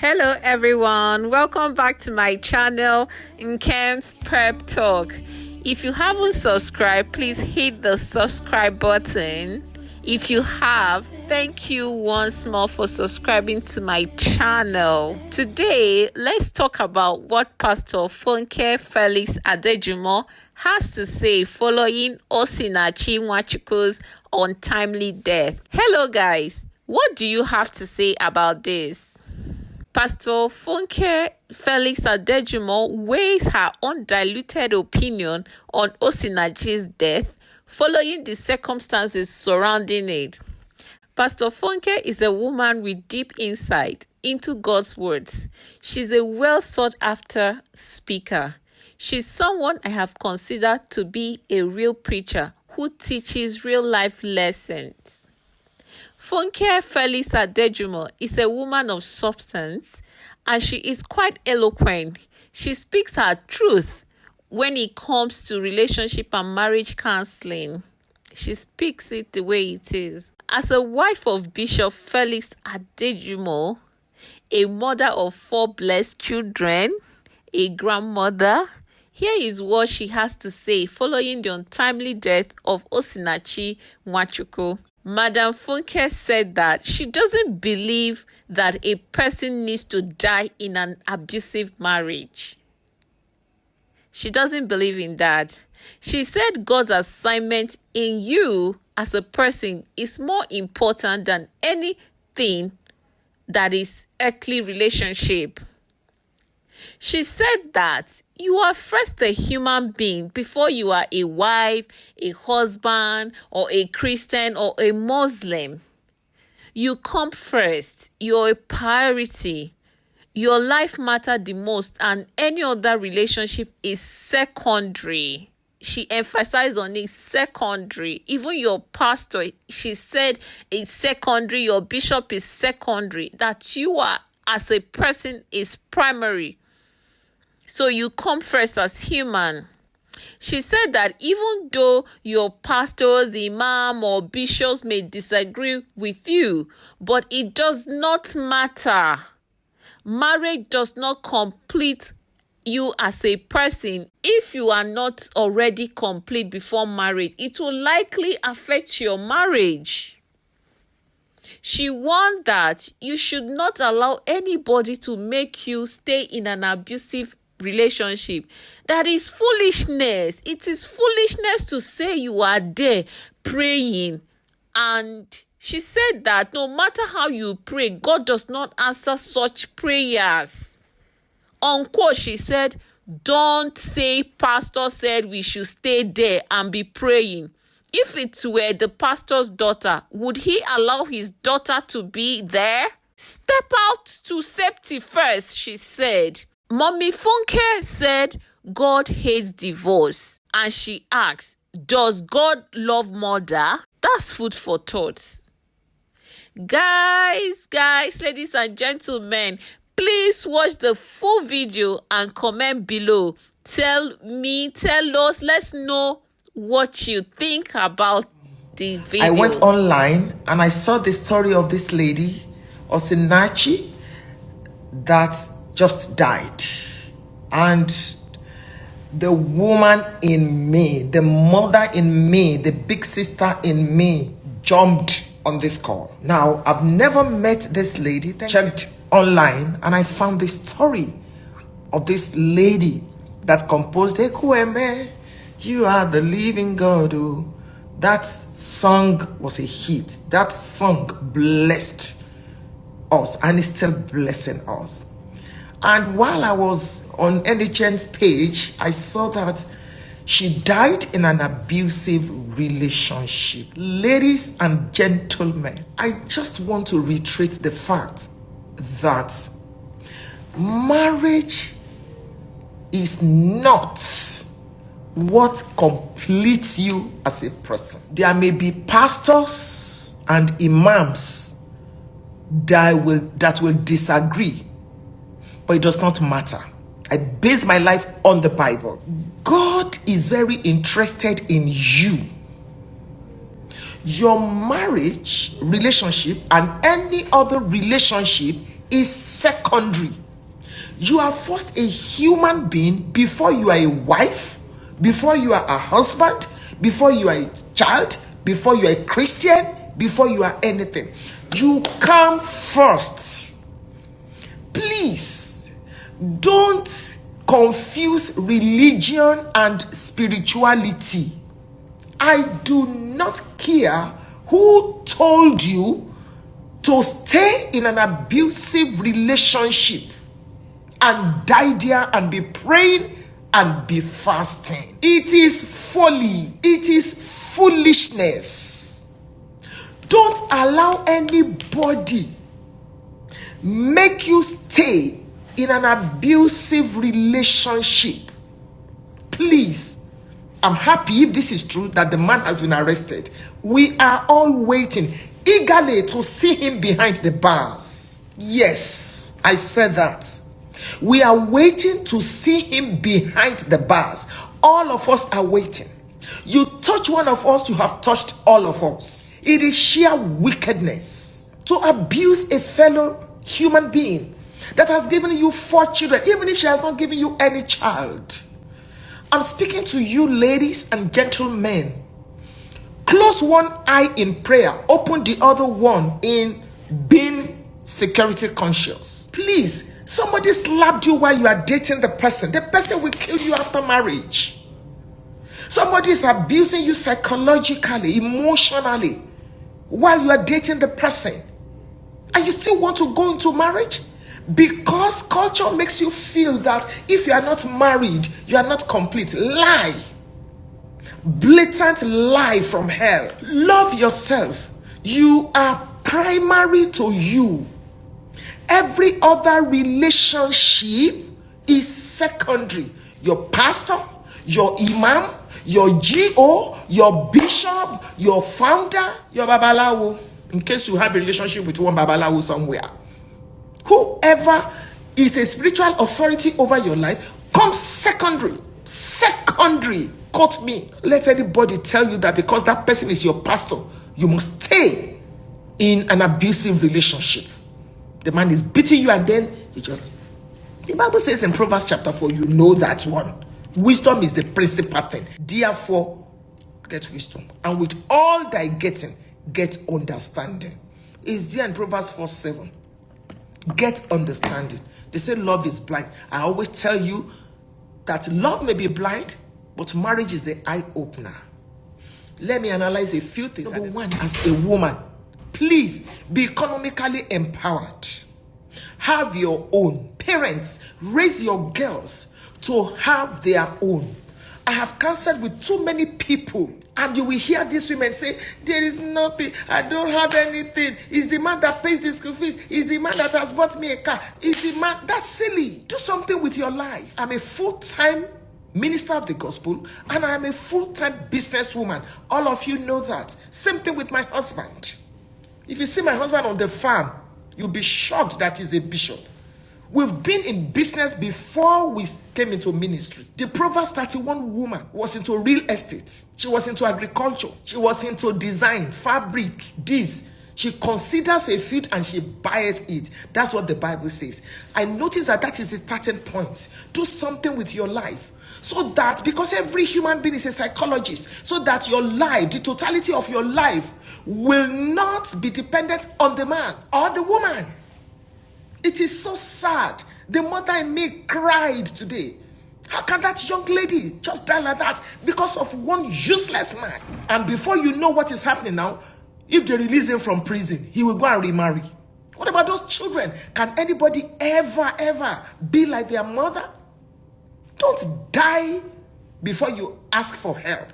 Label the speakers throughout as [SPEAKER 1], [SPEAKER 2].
[SPEAKER 1] Hello everyone, welcome back to my channel in Prep Talk. If you haven't subscribed, please hit the subscribe button. If you have, thank you once more for subscribing to my channel. Today, let's talk about what Pastor Funke Felix Adejumo has to say following Osinachi Nwachukwu's untimely death. Hello guys, what do you have to say about this? Pastor Funke Felix Adejumo weighs her undiluted opinion on Osinachi's death following the circumstances surrounding it. Pastor Funke is a woman with deep insight into God's words. She's a well sought after speaker. She's someone I have considered to be a real preacher who teaches real life lessons. Funke Felix Adejumo is a woman of substance and she is quite eloquent. She speaks her truth when it comes to relationship and marriage counseling. She speaks it the way it is. As a wife of Bishop Felix Adejumo, a mother of four blessed children, a grandmother, here is what she has to say following the untimely death of Osinachi Nwachukwu. Madam Funke said that she doesn't believe that a person needs to die in an abusive marriage. She doesn't believe in that. She said God's assignment in you as a person is more important than anything that is earthly relationship. She said that you are first a human being before you are a wife, a husband, or a Christian or a Muslim. You come first. You're a priority. Your life matters the most, and any other relationship is secondary. She emphasized on it secondary. Even your pastor, she said it's secondary. Your bishop is secondary. That you are as a person is primary so you come first as human. She said that even though your pastors, imam, or bishops may disagree with you, but it does not matter. Marriage does not complete you as a person if you are not already complete before marriage. It will likely affect your marriage. She warned that you should not allow anybody to make you stay in an abusive relationship that is foolishness. It is foolishness to say you are there praying. And she said that no matter how you pray god does not answer such prayers. Unquote she said don't say pastor said we should stay there and be praying. If it were the pastor's daughter would he allow his daughter to be there? Step out to safety first she said Mommy Funke said God hates divorce and she asks, Does God love murder? That's food for thought. Guys, guys, ladies and gentlemen, please watch the full video and comment below. Tell me, tell us, let's know what you think about the video.
[SPEAKER 2] I went online and I saw the story of this lady, Osinachi, that just died. And the woman in me, the mother in me, the big sister in me jumped on this call. Now, I've never met this lady, checked online, and I found the story of this lady that composed Ekwueme, you are the living God. Oh. That song was a hit. That song blessed us and is still blessing us. And while I was on NHN's page, I saw that she died in an abusive relationship. Ladies and gentlemen, I just want to reiterate the fact that marriage is not what completes you as a person. There may be pastors and imams that will, that will disagree but it does not matter. I base my life on the Bible. God is very interested in you. Your marriage relationship and any other relationship is secondary. You are first a human being before you are a wife, before you are a husband, before you are a child, before you are a Christian, before you are anything. You come first. Please don't confuse religion and spirituality. I do not care who told you to stay in an abusive relationship and die there and be praying and be fasting. It is folly, it is foolishness. Don't allow anybody make you stay in an abusive relationship. Please, I'm happy if this is true that the man has been arrested. We are all waiting eagerly to see him behind the bars. Yes, I said that. We are waiting to see him behind the bars. All of us are waiting. You touch one of us, you have touched all of us. It is sheer wickedness to abuse a fellow human being that has given you four children, even if she has not given you any child. I'm speaking to you, ladies and gentlemen. Close one eye in prayer, open the other one in being security conscious. Please, somebody slapped you while you are dating the person. The person will kill you after marriage. Somebody is abusing you psychologically, emotionally, while you are dating the person. And you still want to go into marriage? Because culture makes you feel that if you are not married, you are not complete. Lie. Blatant lie from hell. Love yourself. You are primary to you. Every other relationship is secondary. Your pastor, your imam, your GO, your bishop, your founder, your babalawo. In case you have a relationship with one babalawo somewhere whoever is a spiritual authority over your life comes secondary. Secondary. Quote me. Let anybody tell you that because that person is your pastor, you must stay in an abusive relationship. The man is beating you, and then you just. The Bible says in Proverbs chapter 4, you know that one. Wisdom is the principal thing. Therefore, get wisdom. And with all thy getting, get understanding. Is there in Proverbs 4 7. Get understanding. They say love is blind. I always tell you that love may be blind, but marriage is the eye opener. Let me analyze a few things. Number one, as a woman, please be economically empowered. Have your own. Parents, raise your girls to have their own. I have counseled with too many people and you will hear these women say, There is nothing, I don't have anything. It's the man that pays the school fees, it's the man that has bought me a car. It's the man that's silly. Do something with your life. I'm a full-time minister of the gospel and I'm a full-time businesswoman. All of you know that. Same thing with my husband. If you see my husband on the farm, you'll be shocked that he's a bishop. We've been in business before we came into ministry. The Proverbs 31 woman was into real estate. She was into agriculture. She was into design, fabric, this. She considers a field and she buyeth it. That's what the Bible says. I notice that that is the starting point. Do something with your life. So that, because every human being is a psychologist, so that your life, the totality of your life, will not be dependent on the man or the woman. It is so sad. The mother in me cried today. How can that young lady just die like that because of one useless man? And before you know what is happening now, if they release him from prison, he will go and remarry. What about those children? Can anybody ever, ever be like their mother? Don't die before you ask for help.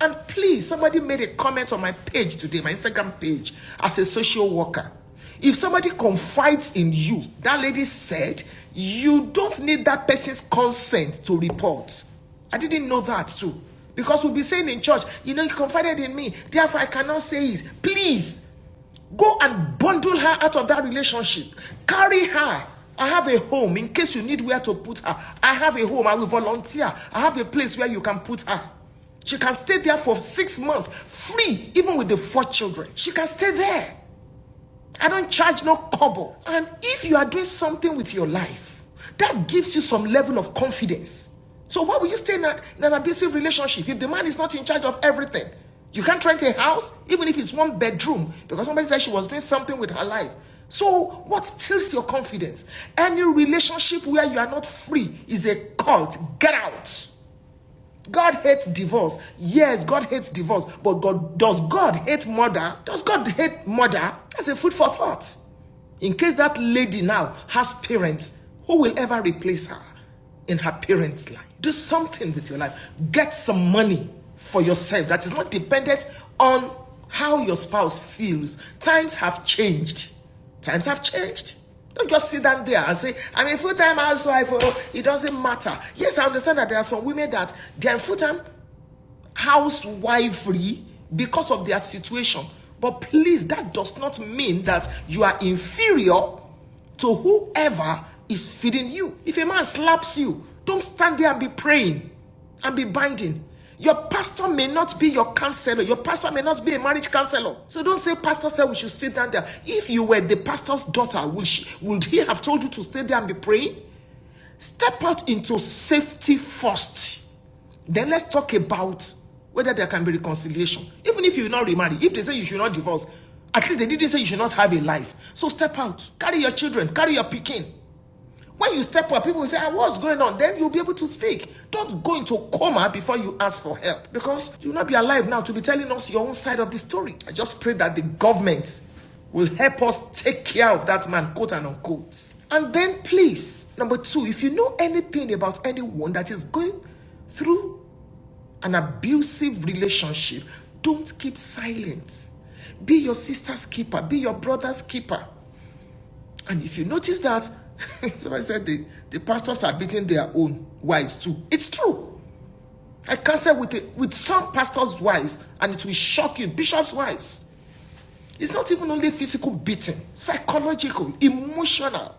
[SPEAKER 2] And please, somebody made a comment on my page today, my Instagram page, as a social worker. If somebody confides in you, that lady said, you don't need that person's consent to report. I didn't know that too. Because we'll be saying in church, you know, you confided in me, therefore I cannot say it. Please, go and bundle her out of that relationship. Carry her. I have a home in case you need where to put her. I have a home. I will volunteer. I have a place where you can put her. She can stay there for six months, free, even with the four children. She can stay there. I don't charge no kobo. And if you are doing something with your life, that gives you some level of confidence. So why would you stay in, a, in an abusive relationship if the man is not in charge of everything? You can't rent a house, even if it's one bedroom, because somebody said she was doing something with her life. So, what steals your confidence? Any relationship where you are not free is a cult. Get out. God hates divorce. Yes, God hates divorce. But God does God hate murder? Does God hate murder? That's a food for thought. In case that lady now has parents, who will ever replace her in her parents' life? Do something with your life. Get some money for yourself that is not dependent on how your spouse feels. Times have changed. Times have changed. Don't just sit down there and say, I'm a full-time housewife. Oh, it doesn't matter. Yes, I understand that there are some women that they're full-time housewifery because of their situation. But please, that does not mean that you are inferior to whoever is feeding you. If a man slaps you, don't stand there and be praying and be binding. Your pastor may not be your counselor. Your pastor may not be a marriage counselor. So don't say, Pastor said we should sit down there. If you were the pastor's daughter, would, she, would he have told you to stay there and be praying? Step out into safety first. Then let's talk about whether there can be reconciliation. Even if you will not remarry, if they say you should not divorce, at least they didn't say you should not have a life. So step out. Carry your children. Carry your picking. When you step up, people will say, ah, what's going on? Then you'll be able to speak. Don't go into coma before you ask for help because you'll not be alive now to be telling us your own side of the story. I just pray that the government will help us take care of that man, quote and unquote. And then please, number two, if you know anything about anyone that is going through an abusive relationship, don't keep silent. Be your sister's keeper, be your brother's keeper. And if you notice that Somebody said the, the pastors are beating their own wives too. It's true. I cancel with it with some pastors' wives, and it will shock you. Bishops' wives. It's not even only physical beating, psychological, emotional.